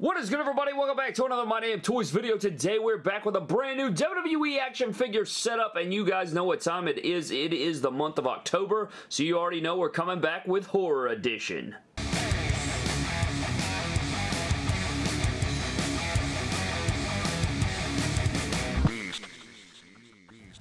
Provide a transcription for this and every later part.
What is good everybody? Welcome back to another My Damn Toys video. Today we're back with a brand new WWE action figure setup and you guys know what time it is. It is the month of October so you already know we're coming back with Horror Edition.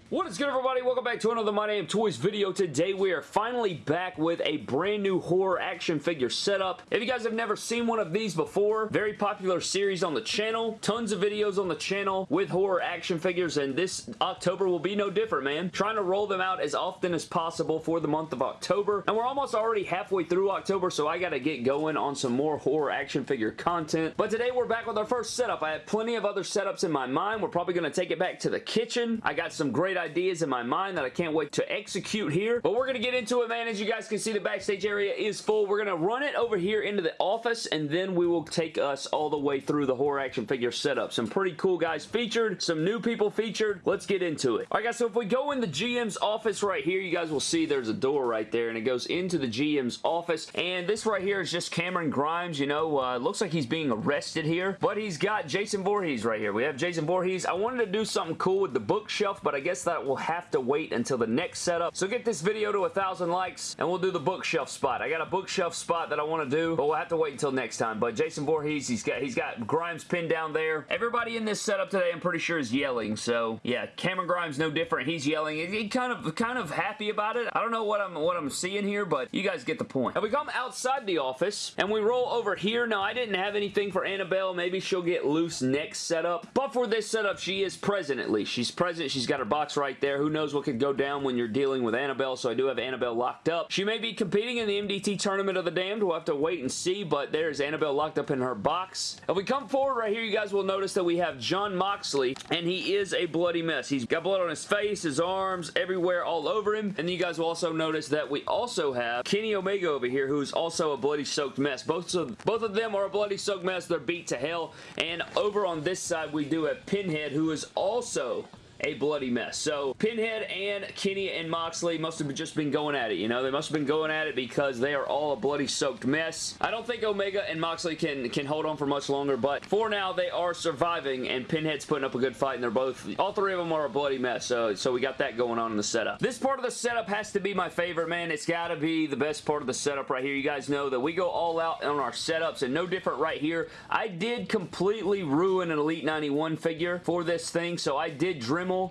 What is good everybody? Welcome back to another My Name Toys video. Today we are finally back with a brand new horror action figure setup. If you guys have never seen one of these before, very popular series on the channel. Tons of videos on the channel with horror action figures and this October will be no different, man. Trying to roll them out as often as possible for the month of October. And we're almost already halfway through October, so I gotta get going on some more horror action figure content. But today we're back with our first setup. I have plenty of other setups in my mind. We're probably gonna take it back to the kitchen. I got some great ideas in my mind that I can't wait to execute here. But we're going to get into it, man. As you guys can see, the backstage area is full. We're going to run it over here into the office, and then we will take us all the way through the horror action figure setup. Some pretty cool guys featured, some new people featured. Let's get into it. All right, guys, so if we go in the GM's office right here, you guys will see there's a door right there, and it goes into the GM's office, and this right here is just Cameron Grimes, you know, uh, looks like he's being arrested here, but he's got Jason Voorhees right here. We have Jason Voorhees. I wanted to do something cool with the bookshelf, but I guess that will have to wait until the next setup. So get this video to a thousand likes and we'll do the bookshelf spot. I got a bookshelf spot that I want to do, but we'll have to wait until next time. But Jason Voorhees, he's got he's got Grimes pinned down there. Everybody in this setup today, I'm pretty sure is yelling. So yeah, Cameron Grimes no different. He's yelling. He kind of kind of happy about it. I don't know what I'm what I'm seeing here, but you guys get the point. Now we come outside the office and we roll over here. Now I didn't have anything for Annabelle. Maybe she'll get loose next setup. But for this setup, she is present at least. She's present. She's got her box right there. Who knows what could go down when you're dealing with Annabelle, so I do have Annabelle locked up. She may be competing in the MDT Tournament of the Damned. We'll have to wait and see, but there's Annabelle locked up in her box. If we come forward right here, you guys will notice that we have Jon Moxley, and he is a bloody mess. He's got blood on his face, his arms, everywhere, all over him. And you guys will also notice that we also have Kenny Omega over here, who's also a bloody soaked mess. Both of, both of them are a bloody soaked mess. They're beat to hell. And over on this side, we do have Pinhead, who is also a bloody mess. So Pinhead and Kenny and Moxley must have just been going at it, you know? They must have been going at it because they are all a bloody soaked mess. I don't think Omega and Moxley can, can hold on for much longer, but for now, they are surviving, and Pinhead's putting up a good fight, and they're both, all three of them are a bloody mess, so, so we got that going on in the setup. This part of the setup has to be my favorite, man. It's got to be the best part of the setup right here. You guys know that we go all out on our setups, and no different right here. I did completely ruin an Elite 91 figure for this thing, so I did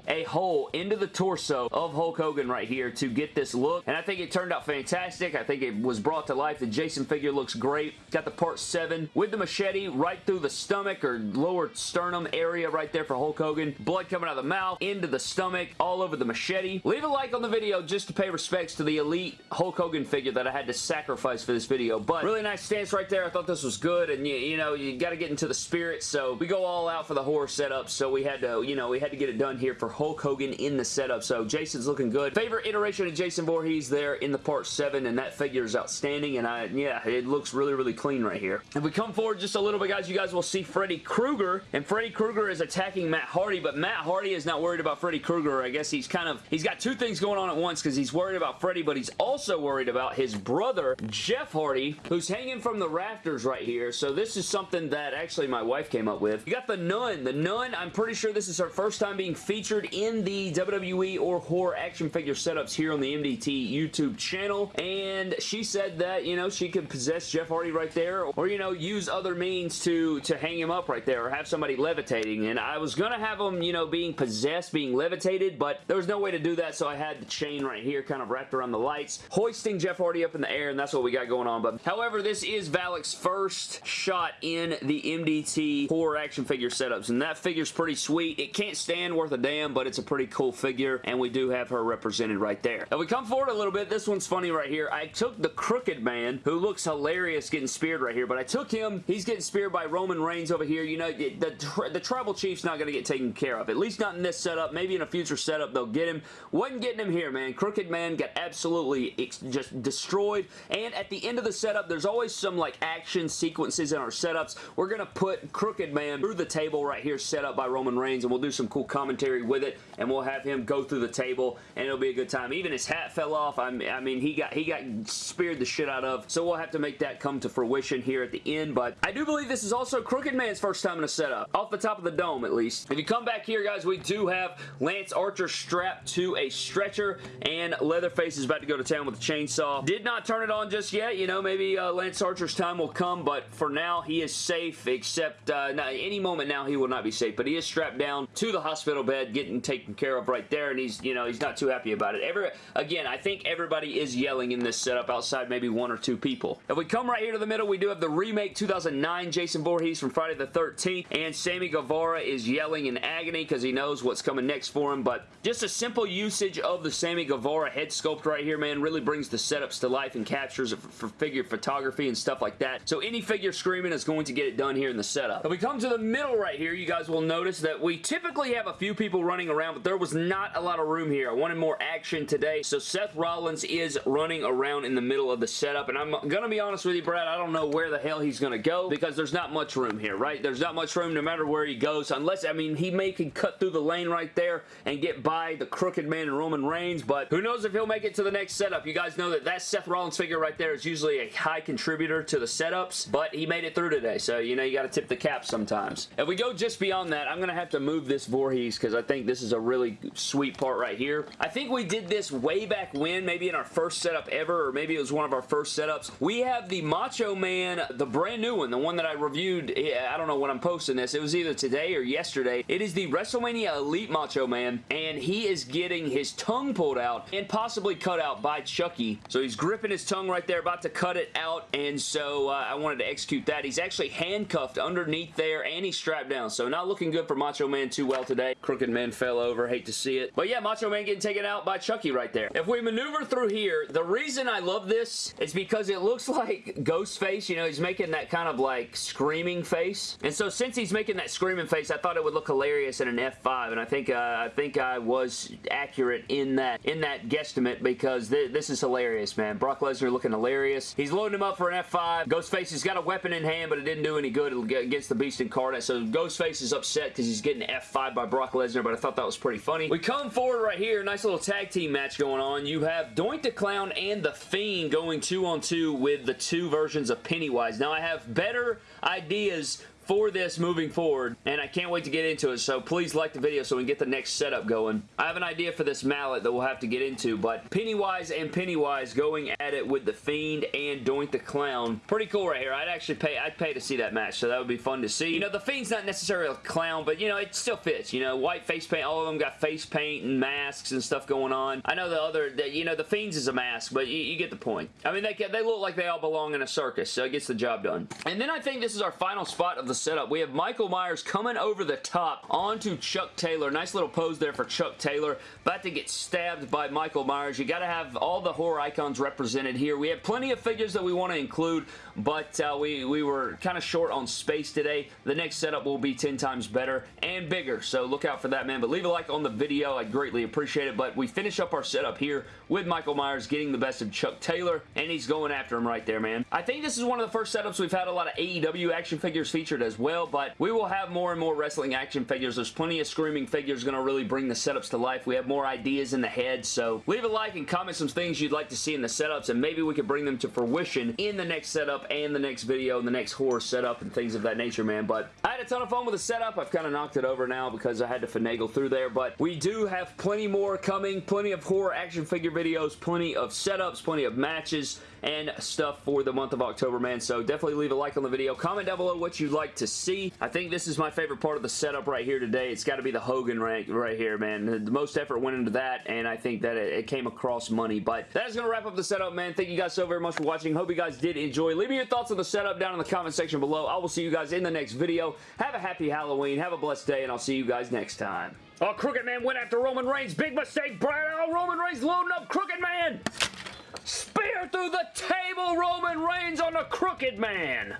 A hole into the torso of Hulk Hogan right here to get this look. And I think it turned out fantastic. I think it was brought to life. The Jason figure looks great. Got the part 7 with the machete right through the stomach or lower sternum area right there for Hulk Hogan. Blood coming out of the mouth, into the stomach, all over the machete. Leave a like on the video just to pay respects to the elite Hulk Hogan figure that I had to sacrifice for this video. But really nice stance right there. I thought this was good and you, you know, you got to get into the spirit. So we go all out for the horror setup. So we had to, you know, we had to get it done here for Hulk Hogan in the setup. So Jason's looking good. Favorite iteration of Jason Voorhees there in the part 7 and that figure is outstanding and I yeah, it looks really, really clean right here. If we come forward just a little bit, guys, you guys will see Freddy Krueger and Freddy Krueger is attacking Matt Hardy, but Matt Hardy is not worried about Freddy Krueger. I guess he's kind of, he's got two things going on at once because he's worried about Freddy, but he's also worried about his brother, Jeff Hardy, who's hanging from the rafters right here. So this is something that actually my wife came up with. You got the Nun. The Nun, I'm pretty sure this is her first time being featured in the WWE or horror action figure setups here on the MDT YouTube channel, and she said that, you know, she could possess Jeff Hardy right there, or, you know, use other means to, to hang him up right there, or have somebody levitating, and I was gonna have him, you know, being possessed, being levitated, but there was no way to do that, so I had the chain right here kind of wrapped around the lights, hoisting Jeff Hardy up in the air, and that's what we got going on, but however, this is Valak's first shot in the MDT horror action figure setups, and that figure's pretty sweet. It can't stand worth a but it's a pretty cool figure, and we do have her represented right there. Now, we come forward a little bit. This one's funny right here. I took the Crooked Man, who looks hilarious getting speared right here, but I took him. He's getting speared by Roman Reigns over here. You know, the, the Tribal Chief's not going to get taken care of, at least not in this setup. Maybe in a future setup they'll get him. Wasn't getting him here, man. Crooked Man got absolutely just destroyed, and at the end of the setup, there's always some, like, action sequences in our setups. We're going to put Crooked Man through the table right here set up by Roman Reigns, and we'll do some cool commentary with it, and we'll have him go through the table, and it'll be a good time. Even his hat fell off. I mean, he got he got speared the shit out of, so we'll have to make that come to fruition here at the end, but I do believe this is also Crooked Man's first time in a setup, off the top of the dome at least. If you come back here, guys, we do have Lance Archer strapped to a stretcher, and Leatherface is about to go to town with a chainsaw. Did not turn it on just yet. You know, maybe uh, Lance Archer's time will come, but for now, he is safe, except uh, any moment now he will not be safe, but he is strapped down to the hospital bed, getting taken care of right there, and he's, you know, he's not too happy about it. Every, again, I think everybody is yelling in this setup outside maybe one or two people. If we come right here to the middle, we do have the remake 2009 Jason Voorhees from Friday the 13th, and Sammy Guevara is yelling in agony because he knows what's coming next for him, but just a simple usage of the Sammy Guevara head sculpt right here, man, really brings the setups to life and captures it for figure photography and stuff like that. So any figure screaming is going to get it done here in the setup. If we come to the middle right here, you guys will notice that we typically have a few people running around, but there was not a lot of room here. I wanted more action today, so Seth Rollins is running around in the middle of the setup, and I'm going to be honest with you, Brad, I don't know where the hell he's going to go because there's not much room here, right? There's not much room no matter where he goes, unless, I mean, he may can cut through the lane right there and get by the Crooked Man and Roman Reigns, but who knows if he'll make it to the next setup. You guys know that that Seth Rollins figure right there is usually a high contributor to the setups, but he made it through today, so, you know, you got to tip the cap sometimes. If we go just beyond that, I'm going to have to move this Voorhees because I think this is a really sweet part right here. I think we did this way back when, maybe in our first setup ever, or maybe it was one of our first setups. We have the Macho Man, the brand new one, the one that I reviewed, I don't know when I'm posting this. It was either today or yesterday. It is the WrestleMania Elite Macho Man, and he is getting his tongue pulled out and possibly cut out by Chucky. So he's gripping his tongue right there, about to cut it out, and so uh, I wanted to execute that. He's actually handcuffed underneath there, and he's strapped down, so not looking good for Macho Man too well today. Crooked Man fell over. Hate to see it. But yeah, Macho Man getting taken out by Chucky right there. If we maneuver through here, the reason I love this is because it looks like Ghostface. You know, he's making that kind of like screaming face. And so since he's making that screaming face, I thought it would look hilarious in an F5. And I think uh, I think I was accurate in that in that guesstimate because th this is hilarious, man. Brock Lesnar looking hilarious. He's loading him up for an F5. Ghostface has got a weapon in hand, but it didn't do any good against the Beast Incarnate. So Ghostface is upset because he's getting F5 by Brock Lesnar, but I thought that was pretty funny. We come forward right here. Nice little tag team match going on. You have Doink the Clown and The Fiend going two on two with the two versions of Pennywise. Now, I have better ideas for this moving forward, and I can't wait to get into it, so please like the video so we can get the next setup going. I have an idea for this mallet that we'll have to get into, but Pennywise and Pennywise going at it with The Fiend and Doink the Clown. Pretty cool right here. I'd actually pay, I'd pay to see that match, so that would be fun to see. You know, The Fiend's not necessarily a clown, but, you know, it still fits. You know, white face paint, all of them got face paint and masks and stuff going on. I know the other, the, you know, The Fiend's is a mask, but you, you get the point. I mean, they, they look like they all belong in a circus, so it gets the job done. And then I think this is our final spot of the setup. We have Michael Myers coming over the top onto Chuck Taylor. Nice little pose there for Chuck Taylor. About to get stabbed by Michael Myers. You got to have all the horror icons represented here. We have plenty of figures that we want to include, but uh, we, we were kind of short on space today. The next setup will be 10 times better and bigger, so look out for that, man. But leave a like on the video. I'd greatly appreciate it, but we finish up our setup here with Michael Myers getting the best of Chuck Taylor, and he's going after him right there, man. I think this is one of the first setups we've had a lot of AEW action figures featured as well, but we will have more and more wrestling action figures. There's plenty of screaming figures going to really bring the setups to life. We have more ideas in the head, so leave a like and comment some things you'd like to see in the setups, and maybe we could bring them to fruition in the next setup and the next video and the next horror setup and things of that nature, man. But I had a ton of fun with the setup. I've kind of knocked it over now because I had to finagle through there, but we do have plenty more coming, plenty of horror action figure videos, plenty of setups, plenty of matches, and stuff for the month of October, man. So definitely leave a like on the video. Comment down below what you'd like to see. I think this is my favorite part of the setup right here today. It's got to be the Hogan rank right here, man. The most effort went into that, and I think that it, came across money. But that is going to wrap up the setup, man. Thank you guys so very much for watching. Hope you guys did enjoy. Leave me your thoughts on the setup down in the comment section below. I will see you guys in the next video. Have a happy Halloween. Have a blessed day, and I'll see you guys next time. Oh, Crooked Man went after Roman Reigns. Big mistake, Brad. Oh, Roman Reigns loading up Crooked Man. Through the table, Roman Reigns on a Crooked Man.